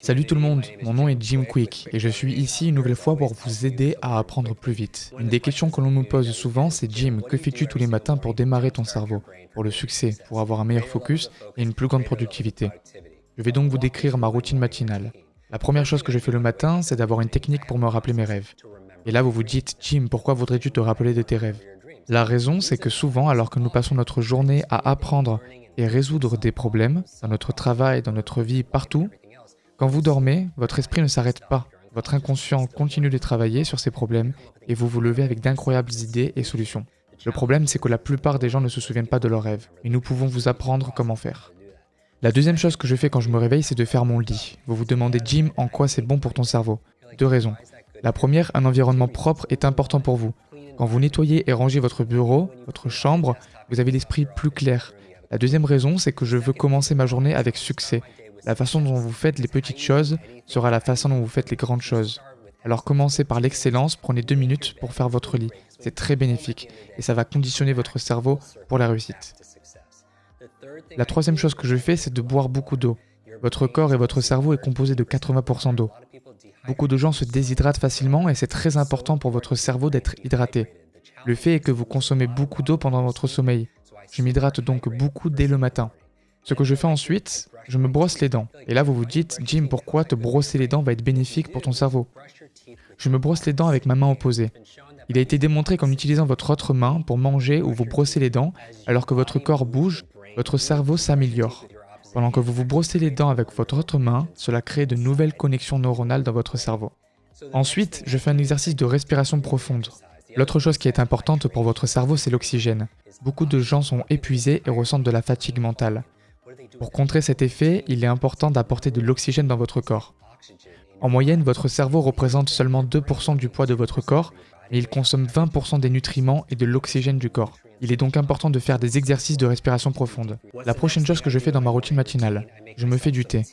Salut tout le monde, mon nom est Jim Quick et je suis ici une nouvelle fois pour vous aider à apprendre plus vite. Une des questions que l'on nous pose souvent c'est Jim, que fais-tu tous les matins pour démarrer ton cerveau Pour le succès, pour avoir un meilleur focus et une plus grande productivité? Je vais donc vous décrire ma routine matinale. La première chose que je fais le matin, c'est d'avoir une technique pour me rappeler mes rêves. Et là vous vous dites, Jim, pourquoi voudrais-tu te rappeler de tes rêves? La raison, c'est que souvent, alors que nous passons notre journée à apprendre et résoudre des problèmes, dans notre travail, dans notre vie, partout, quand vous dormez, votre esprit ne s'arrête pas. Votre inconscient continue de travailler sur ces problèmes et vous vous levez avec d'incroyables idées et solutions. Le problème, c'est que la plupart des gens ne se souviennent pas de leurs rêves, et nous pouvons vous apprendre comment faire. La deuxième chose que je fais quand je me réveille, c'est de faire mon lit. Vous vous demandez, Jim, en quoi c'est bon pour ton cerveau? Deux raisons. La première, un environnement propre est important pour vous. Quand vous nettoyez et rangez votre bureau, votre chambre, vous avez l'esprit plus clair. La deuxième raison, c'est que je veux commencer ma journée avec succès. La façon dont vous faites les petites choses sera la façon dont vous faites les grandes choses. Alors commencez par l'excellence, prenez deux minutes pour faire votre lit. C'est très bénéfique et ça va conditionner votre cerveau pour la réussite. La troisième chose que je fais, c'est de boire beaucoup d'eau. Votre corps et votre cerveau est composé de 80% d'eau. Beaucoup de gens se déshydratent facilement et c'est très important pour votre cerveau d'être hydraté. Le fait est que vous consommez beaucoup d'eau pendant votre sommeil. Je m'hydrate donc beaucoup dès le matin. Ce que je fais ensuite, je me brosse les dents. Et là, vous vous dites, Jim, pourquoi te brosser les dents va être bénéfique pour ton cerveau? Je me brosse les dents avec ma main opposée. Il a été démontré qu'en utilisant votre autre main pour manger ou vous brosser les dents, alors que votre corps bouge, votre cerveau s'améliore. Pendant que vous vous brossez les dents avec votre autre main, cela crée de nouvelles connexions neuronales dans votre cerveau. Ensuite, je fais un exercice de respiration profonde. L'autre chose qui est importante pour votre cerveau, c'est l'oxygène. Beaucoup de gens sont épuisés et ressentent de la fatigue mentale. Pour contrer cet effet, il est important d'apporter de l'oxygène dans votre corps. En moyenne, votre cerveau représente seulement 2% du poids de votre corps, mais il consomme 20% des nutriments et de l'oxygène du corps. Il est donc important de faire des exercices de respiration profonde. La prochaine chose que je fais dans ma routine matinale, je me fais du thé.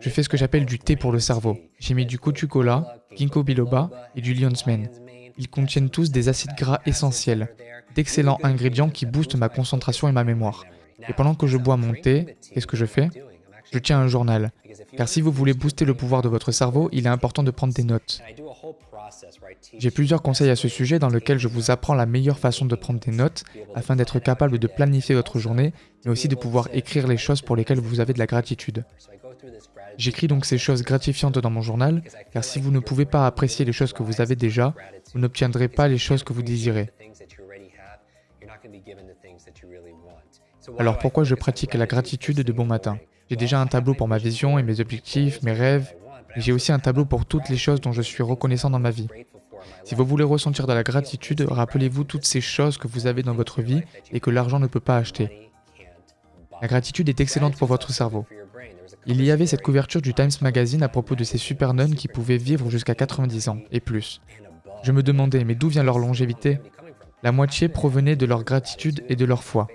Je fais ce que j'appelle du thé pour le cerveau. J'y mets du Kotu Kola, Ginkgo biloba et du Lion's Mane. Ils contiennent tous des acides gras essentiels, d'excellents ingrédients qui boostent ma concentration et ma mémoire. Et pendant que je bois mon thé, qu'est-ce que je fais? Je tiens un journal. Car si vous voulez booster le pouvoir de votre cerveau, il est important de prendre des notes. J'ai plusieurs conseils à ce sujet dans lesquels je vous apprends la meilleure façon de prendre des notes afin d'être capable de planifier votre journée, mais aussi de pouvoir écrire les choses pour lesquelles vous avez de la gratitude. J'écris donc ces choses gratifiantes dans mon journal, car si vous ne pouvez pas apprécier les choses que vous avez déjà, vous n'obtiendrez pas les choses que vous désirez. Alors pourquoi je pratique la gratitude? de bon matin? J'ai déjà un tableau pour ma vision et mes objectifs, mes rêves, mais j'ai aussi un tableau pour toutes les choses dont je suis reconnaissant dans ma vie. Si vous voulez ressentir de la gratitude, rappelez-vous toutes ces choses que vous avez dans votre vie et que l'argent ne peut pas acheter. La gratitude est excellente pour votre cerveau. Il y avait cette couverture du Times Magazine à propos de ces super nonnes qui pouvaient vivre jusqu'à 90 ans et plus. Je me demandais, mais d'où vient leur longévité? La moitié provenait de leur gratitude et de leur foi.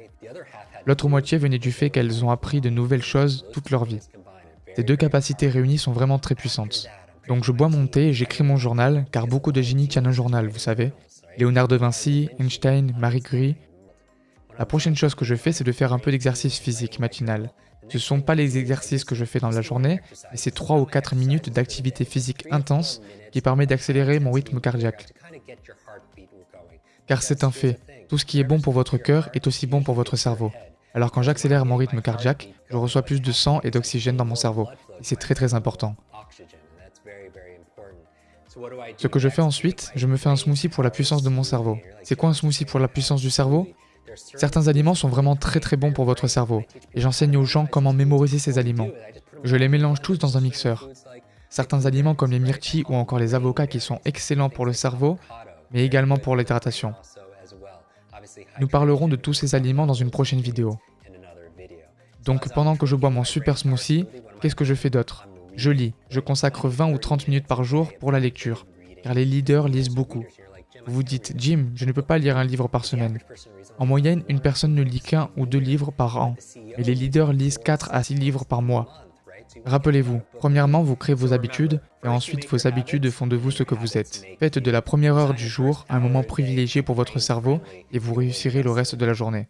L'autre moitié venait du fait qu'elles ont appris de nouvelles choses toute leur vie. Ces deux capacités réunies sont vraiment très puissantes. Donc je bois mon thé et j'écris mon journal, car beaucoup de génies tiennent un journal, vous savez. Léonard de Vinci, Einstein, Marie Curie. La prochaine chose que je fais, c'est de faire un peu d'exercice physique matinal. Ce ne sont pas les exercices que je fais dans la journée, mais c'est 3 ou 4 minutes d'activité physique intense qui permet d'accélérer mon rythme cardiaque. Car c'est un fait, tout ce qui est bon pour votre cœur est aussi bon pour votre cerveau. Alors quand j'accélère mon rythme cardiaque, je reçois plus de sang et d'oxygène dans mon cerveau. C'est très très important. Ce que je fais ensuite, je me fais un smoothie pour la puissance de mon cerveau. C'est quoi un smoothie pour la puissance du cerveau? Certains aliments sont vraiment très très bons pour votre cerveau, et j'enseigne aux gens comment mémoriser ces aliments. Je les mélange tous dans un mixeur. Certains aliments comme les myrtilles ou encore les avocats qui sont excellents pour le cerveau, mais également pour l'hydratation. Nous parlerons de tous ces aliments dans une prochaine vidéo. Donc pendant que je bois mon super smoothie, qu'est-ce que je fais d'autre? Je lis. Je consacre 20 ou 30 minutes par jour pour la lecture, car les leaders lisent beaucoup. Vous vous dites, Jim, je ne peux pas lire un livre par semaine. En moyenne, une personne ne lit qu'un ou deux livres par an, mais les leaders lisent 4 à 6 livres par mois. Rappelez-vous, premièrement, vous créez vos habitudes, et ensuite vos habitudes font de vous ce que vous êtes. Faites de la première heure du jour un moment privilégié pour votre cerveau, et vous réussirez le reste de la journée.